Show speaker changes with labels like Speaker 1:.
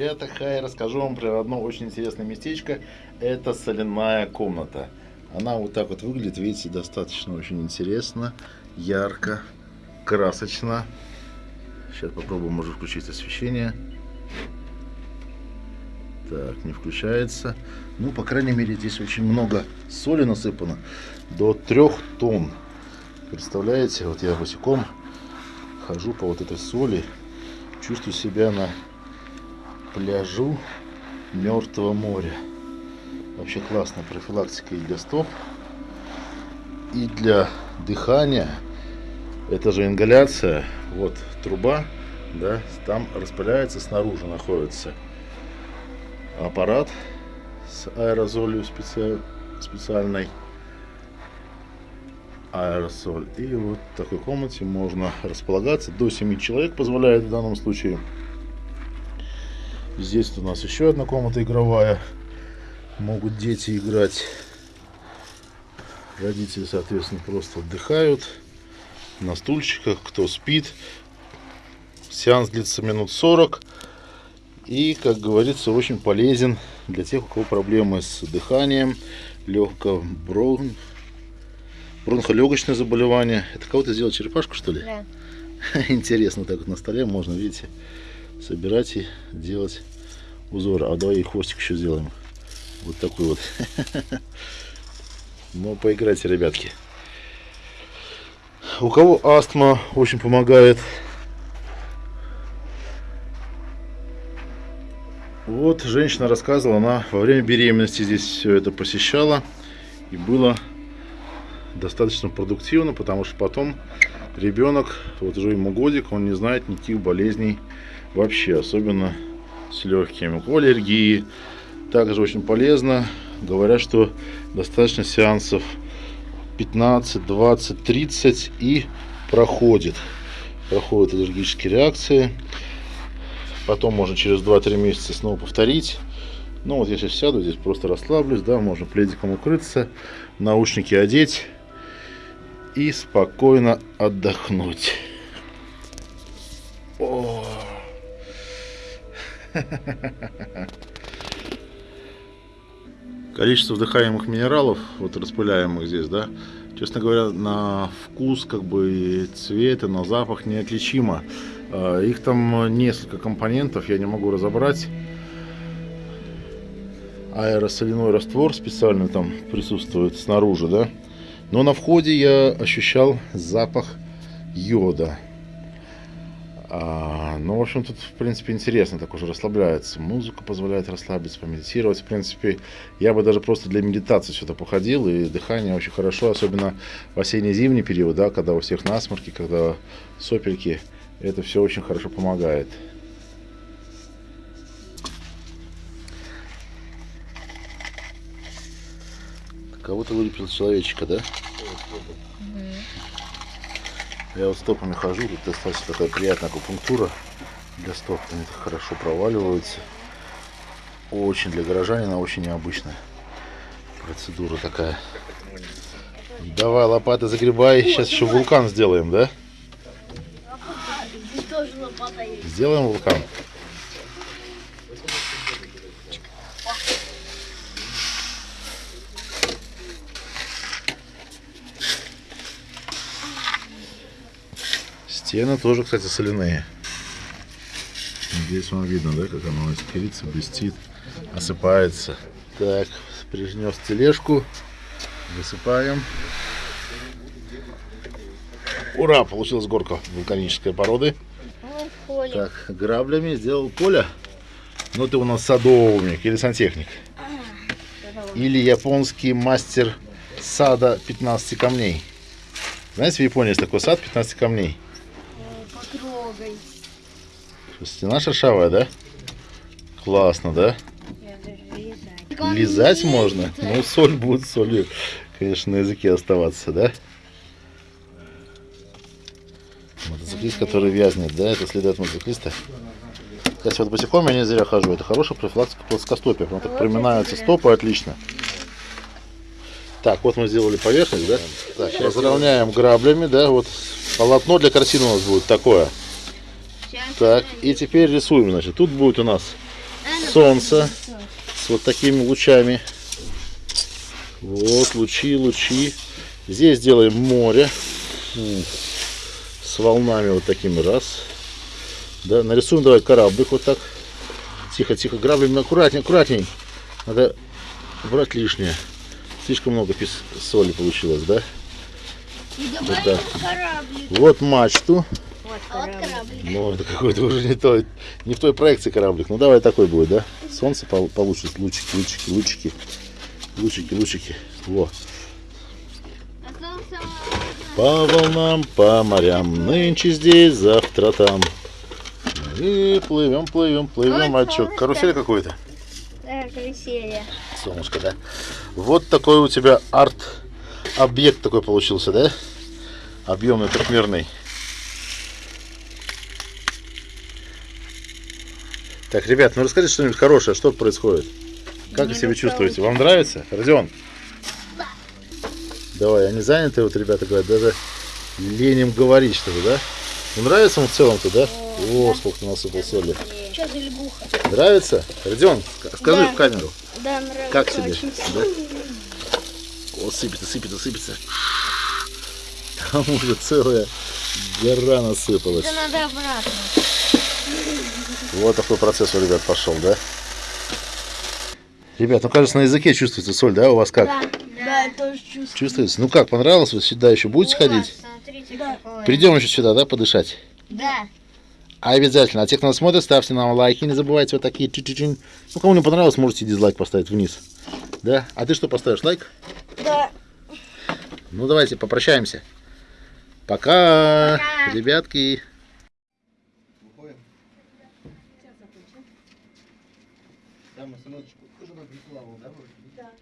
Speaker 1: Ребята, хай, расскажу вам про одно очень интересное местечко. Это соляная комната. Она вот так вот выглядит, видите, достаточно очень интересно, ярко, красочно. Сейчас попробуем, может включить освещение. Так, не включается. Ну, по крайней мере, здесь очень много соли насыпано. До трех тонн. Представляете, вот я босиком хожу по вот этой соли. Чувствую себя на пляжу Мертвого моря. Вообще классная профилактика и для стоп, и для дыхания. Это же ингаляция. Вот труба, да, там распыляется, снаружи находится аппарат с аэрозолью специ... специальной аэрозоль. И вот в такой комнате можно располагаться. До 7 человек позволяет в данном случае. Здесь у нас еще одна комната игровая. Могут дети играть. Родители, соответственно, просто отдыхают на стульчиках, кто спит. Сеанс длится минут 40. И, как говорится, очень полезен для тех, у кого проблемы с дыханием, легкое брон... бронхолегочное заболевание. Это кого-то сделал черепашку, что ли?
Speaker 2: Да.
Speaker 1: Интересно, так вот на столе можно, видите, собирать и делать узоры. А давай и хвостик еще сделаем. Вот такой вот. Ну, поиграйте, ребятки. У кого астма очень помогает. Вот женщина рассказывала, она во время беременности здесь все это посещала. И было достаточно продуктивно, потому что потом ребенок, вот уже ему годик, он не знает никаких болезней вообще, особенно с легкими. У аллергии также очень полезно. Говорят, что достаточно сеансов 15, 20, 30 и проходит. Проходят аллергические реакции. Потом можно через 2-3 месяца снова повторить. Ну вот я сейчас сяду, здесь просто расслаблюсь, да, можно пледиком укрыться, наушники одеть и спокойно отдохнуть. Количество вдыхаемых минералов, вот распыляемых здесь, да, честно говоря, на вкус, как бы, и цвет, и на запах неотличимо. А, их там несколько компонентов, я не могу разобрать. Аэросоляной раствор специально там присутствует снаружи, да. Но на входе я ощущал запах йода. А, ну, в общем, тут, в принципе, интересно, так уже расслабляется. Музыка позволяет расслабиться, помедитировать. В принципе, я бы даже просто для медитации сюда походил, и дыхание очень хорошо, особенно в осенне-зимний период, да, когда у всех насморки, когда сопельки. Это все очень хорошо помогает. Кого-то вылепил человечка, да? Я вот стопами хожу, тут достаточно такая приятная акупунктура для стоп. Они так хорошо проваливаются. Очень для горожанина очень необычная процедура такая. Давай, лопаты загребай. Сейчас еще вулкан сделаем, да? Сделаем вулкан. Стены тоже, кстати, соляные. Здесь вам видно, да, как оно искрится, блестит, осыпается. Так, принес тележку, высыпаем. Ура, получилась горка вулканической породы. Так, граблями сделал поле. Ну, ты у нас садовник или сантехник. Или японский мастер сада 15 камней. Знаете, в Японии есть такой сад 15 камней. Стена шершавая, да? Классно, да? Лизать можно? Ну, соль будет солью, конечно, на языке оставаться, да? Мотоциклист, который вязнет, да? Это следы от мотоциклиста. Кстати, вот босиком я не зря хожу. Это хорошая профилактика плоскостопия. Прям так приминаются стопы, отлично. Так, вот мы сделали поверхность, да? Так, разровняем граблями, да? Вот полотно для картины у нас будет такое. Так, и теперь рисуем, значит. Тут будет у нас солнца с вот такими лучами. Вот, лучи, лучи. Здесь делаем море. С волнами вот такими раз. Да, нарисуем давай кораблик вот так. Тихо, тихо, граблями аккуратней, аккуратней. Надо убрать лишнее. Слишком много соли получилось, да?
Speaker 2: И
Speaker 1: Вот так.
Speaker 2: кораблик.
Speaker 1: Вот мачту.
Speaker 2: А вот кораблик.
Speaker 1: Ну, это какой-то уже не, той, не в той проекции кораблик. Ну, давай такой будет, да? Солнце пол- получше, лучики, лучики, лучики. Лучики, лучики. Во.
Speaker 2: Остался
Speaker 1: По волнам, по морям, нынче здесь, завтра там. И плывем, плывем, плывем.
Speaker 2: Ой,
Speaker 1: А что, карусель какой-то?
Speaker 2: да, каруселья.
Speaker 1: Солнышко, да? Вот такой у тебя арт-объект такой получился, да? Объемный, трехмерный. Так, ребят, ну расскажите что-нибудь хорошее, что происходит? Как вы себя чувствуете? Вам нравится? Родион? Давай, они заняты, вот ребята говорят, даже лень им говорить что-то, да? Ну, нравится вам в целом-то, да? О, сколько ты насыпал соли.
Speaker 2: Что за лягуха?
Speaker 1: Нравится? Родион, ска- скажи
Speaker 2: Да.
Speaker 1: в камеру.
Speaker 2: Да, нравится
Speaker 1: Как тебе?
Speaker 2: очень
Speaker 1: Да? О, сыпется, сыпется, сыпется. Там уже целая гора насыпалась.
Speaker 2: Это надо обратно.
Speaker 1: Вот такой процесс у ребят пошел, да? Ребят, ну кажется, на языке чувствуется соль, да? У вас как?
Speaker 2: Да, да, я тоже чувствую.
Speaker 1: Чувствуется? Ну как, понравилось? Вы сюда еще будете ходить?
Speaker 2: Смотрите, какое.
Speaker 1: Придем еще сюда, да, подышать?
Speaker 2: Да.
Speaker 1: А обязательно. А те, кто нас смотрит, ставьте нам лайки. Не забывайте вот такие чуть-чуть. Ну, кому не понравилось, можете дизлайк поставить вниз. Да? А ты что поставишь? Лайк?
Speaker 2: Да.
Speaker 1: Ну, давайте попрощаемся. Пока,
Speaker 2: Пока.
Speaker 1: ребятки.
Speaker 3: Там сыночку тоже на рекламу, да? Да.